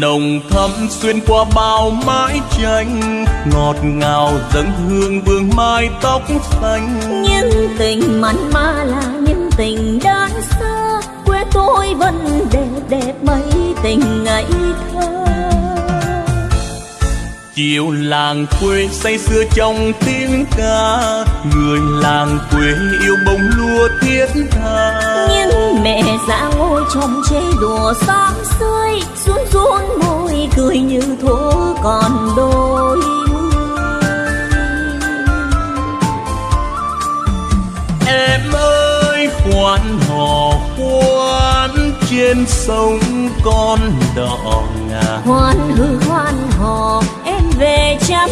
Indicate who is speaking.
Speaker 1: nồng thắm xuyên qua bao mái tranh ngọt ngào dâng hương vương mai tóc xanh.
Speaker 2: Những tình mặn mà là những tình đơn sơ quê tôi vẫn đẹp đẹp mấy tình ngây thơ.
Speaker 1: Chiều làng quê say sưa trong tiếng ca người làng quê yêu bông lúa thiết tha.
Speaker 2: Những mẹ già ngồi trong chế đùa run môi thua thuở còn đôi
Speaker 1: em ơi, khoan hò, khoan, trên sông con đò ngà.
Speaker 2: Hoan hư hoan hò, em về chăm